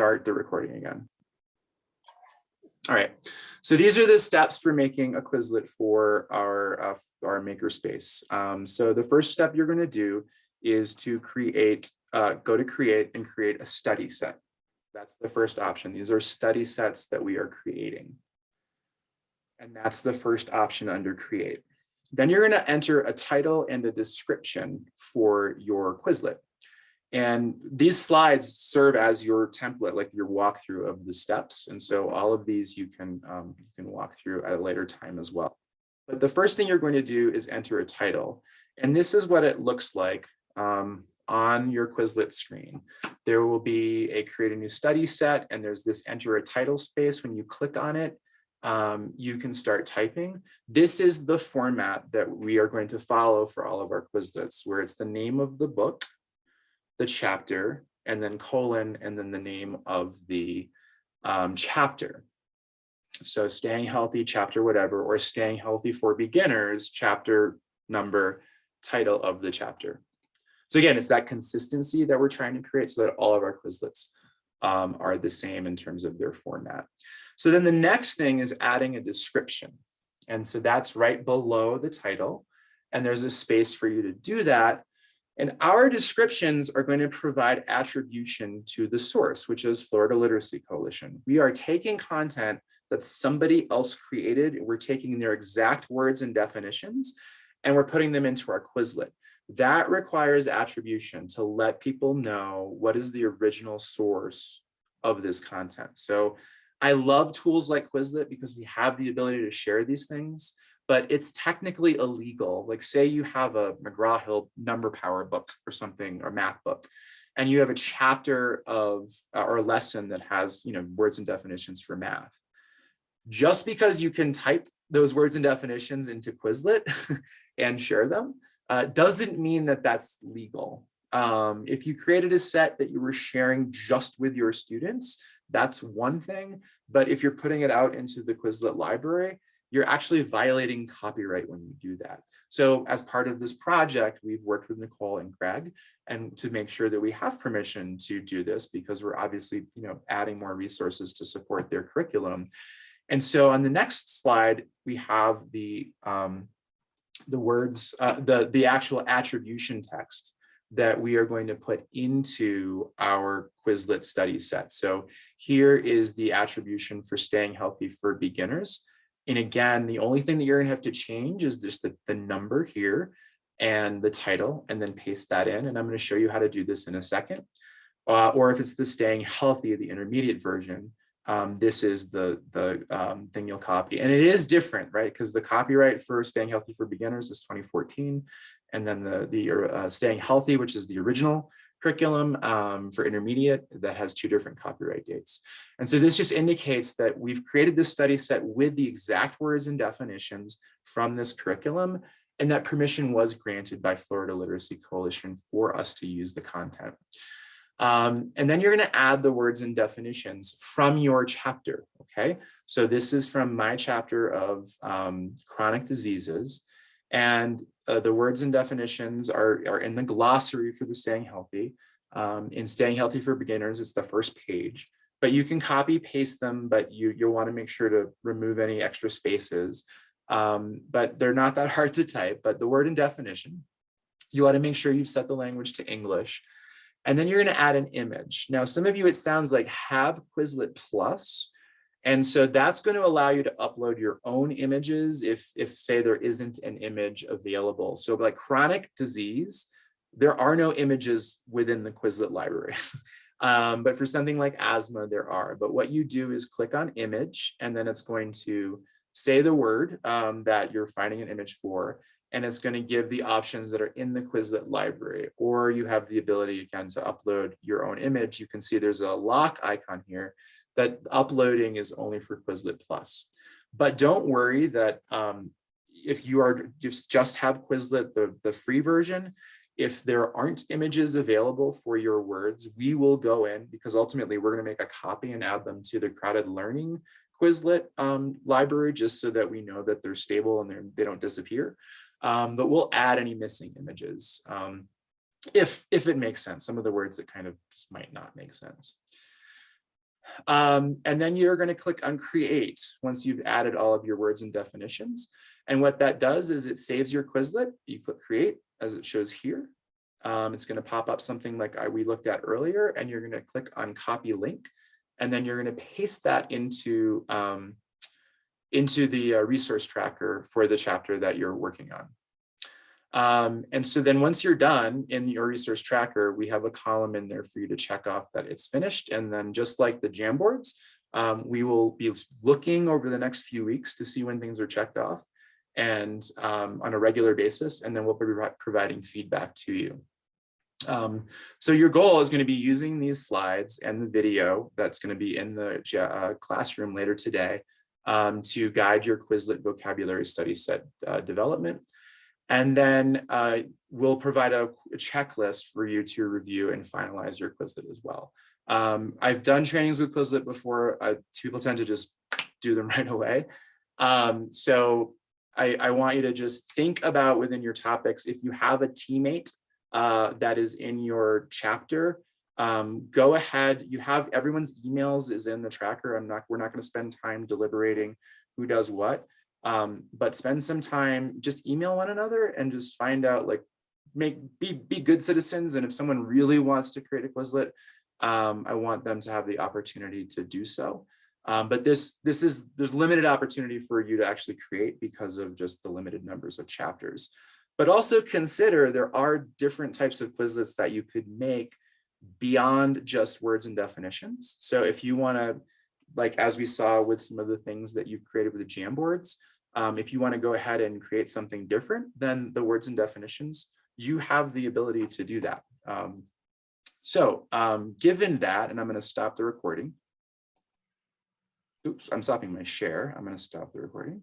start the recording again. All right, so these are the steps for making a Quizlet for our, uh, our makerspace. Um, so the first step you're gonna do is to create, uh, go to create and create a study set. That's the first option. These are study sets that we are creating. And that's the first option under create. Then you're gonna enter a title and a description for your Quizlet. And these slides serve as your template, like your walkthrough of the steps. And so all of these you can, um, you can walk through at a later time as well. But the first thing you're going to do is enter a title. And this is what it looks like um, on your Quizlet screen. There will be a create a new study set and there's this enter a title space. When you click on it, um, you can start typing. This is the format that we are going to follow for all of our Quizlets, where it's the name of the book, the chapter and then colon and then the name of the um, chapter. So staying healthy chapter whatever or staying healthy for beginners chapter number title of the chapter. So again, it's that consistency that we're trying to create so that all of our Quizlets um, are the same in terms of their format. So then the next thing is adding a description. And so that's right below the title. And there's a space for you to do that. And our descriptions are going to provide attribution to the source, which is Florida Literacy Coalition. We are taking content that somebody else created. We're taking their exact words and definitions, and we're putting them into our Quizlet. That requires attribution to let people know what is the original source of this content. So I love tools like Quizlet because we have the ability to share these things but it's technically illegal. Like say you have a McGraw-Hill number power book or something or math book, and you have a chapter of uh, or a lesson that has you know words and definitions for math. Just because you can type those words and definitions into Quizlet and share them uh, doesn't mean that that's legal. Um, if you created a set that you were sharing just with your students, that's one thing. But if you're putting it out into the Quizlet library, you're actually violating copyright when you do that. So as part of this project, we've worked with Nicole and Greg and to make sure that we have permission to do this because we're obviously you know, adding more resources to support their curriculum. And so on the next slide, we have the, um, the words, uh, the, the actual attribution text that we are going to put into our Quizlet study set. So here is the attribution for staying healthy for beginners. And again, the only thing that you're gonna have to change is just the, the number here and the title and then paste that in. And I'm gonna show you how to do this in a second. Uh, or if it's the staying healthy, the intermediate version, um, this is the, the um, thing you'll copy. And it is different, right? Because the copyright for staying healthy for beginners is 2014. And then the, the uh, staying healthy, which is the original curriculum um, for intermediate that has two different copyright dates. And so this just indicates that we've created this study set with the exact words and definitions from this curriculum, and that permission was granted by Florida Literacy Coalition for us to use the content. Um, and then you're going to add the words and definitions from your chapter. Okay, so this is from my chapter of um, chronic diseases. And uh, the words and definitions are, are in the glossary for the staying healthy. Um, in staying healthy for beginners, it's the first page, but you can copy paste them, but you, you'll want to make sure to remove any extra spaces. Um, but they're not that hard to type, but the word and definition, you want to make sure you've set the language to English. And then you're going to add an image. Now, some of you, it sounds like have Quizlet Plus. And so that's going to allow you to upload your own images if, if say there isn't an image available. So like chronic disease, there are no images within the Quizlet library. um, but for something like asthma, there are. But what you do is click on image, and then it's going to say the word um, that you're finding an image for, and it's going to give the options that are in the Quizlet library. Or you have the ability, again, to upload your own image. You can see there's a lock icon here that uploading is only for Quizlet Plus. But don't worry that um, if you are just, just have Quizlet, the, the free version, if there aren't images available for your words, we will go in because ultimately we're going to make a copy and add them to the CrowdEd Learning Quizlet um, library just so that we know that they're stable and they're, they don't disappear. Um, but we'll add any missing images um, if, if it makes sense. Some of the words that kind of just might not make sense. Um, and then you're going to click on create once you've added all of your words and definitions. And what that does is it saves your Quizlet. You click create as it shows here. Um, it's going to pop up something like I, we looked at earlier, and you're going to click on copy link. And then you're going to paste that into, um, into the uh, resource tracker for the chapter that you're working on. Um, and so then once you're done in your resource tracker, we have a column in there for you to check off that it's finished. And then just like the Jamboards, um, we will be looking over the next few weeks to see when things are checked off and um, on a regular basis, and then we'll be providing feedback to you. Um, so your goal is going to be using these slides and the video that's going to be in the uh, classroom later today um, to guide your Quizlet vocabulary study set uh, development. And then uh, we'll provide a, a, checklist for you to review and finalize your Quizlet as well. Um, I've done trainings with Quizlet before. Uh, people tend to just do them right away. Um, so I, I, want you to just think about within your topics, if you have a teammate uh, that is in your chapter, um, go ahead, you have everyone's emails is in the tracker. I'm not, we're not gonna spend time deliberating who does what um, but spend some time, just email one another and just find out like, make be, be good citizens. And if someone really wants to create a Quizlet, um, I want them to have the opportunity to do so. Um, but this this is there's limited opportunity for you to actually create because of just the limited numbers of chapters. But also consider there are different types of Quizlets that you could make beyond just words and definitions. So if you want to, like as we saw with some of the things that you've created with the Jamboards, um, if you want to go ahead and create something different than the words and definitions, you have the ability to do that. Um, so um, given that, and I'm going to stop the recording. Oops, I'm stopping my share. I'm going to stop the recording.